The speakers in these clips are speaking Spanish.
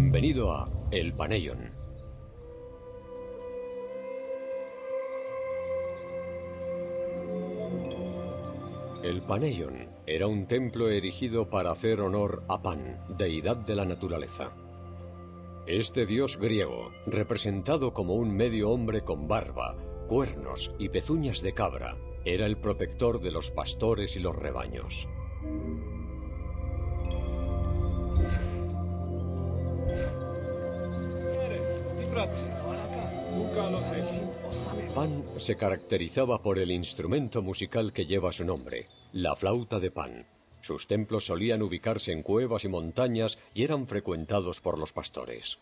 Bienvenido a El Paneion. El Paneion era un templo erigido para hacer honor a Pan, deidad de la naturaleza. Este dios griego, representado como un medio hombre con barba, cuernos y pezuñas de cabra, era el protector de los pastores y los rebaños. Pan se caracterizaba por el instrumento musical que lleva su nombre, la flauta de Pan. Sus templos solían ubicarse en cuevas y montañas y eran frecuentados por los pastores.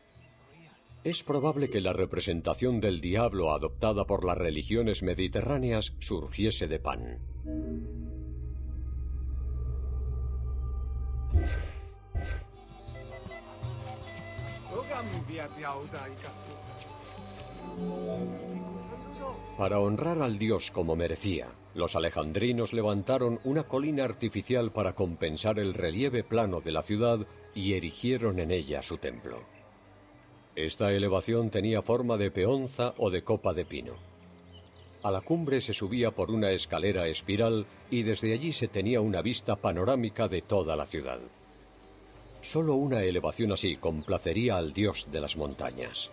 Es probable que la representación del diablo adoptada por las religiones mediterráneas surgiese de Pan. Para honrar al dios como merecía, los alejandrinos levantaron una colina artificial para compensar el relieve plano de la ciudad y erigieron en ella su templo. Esta elevación tenía forma de peonza o de copa de pino. A la cumbre se subía por una escalera espiral y desde allí se tenía una vista panorámica de toda la ciudad. Solo una elevación así complacería al dios de las montañas.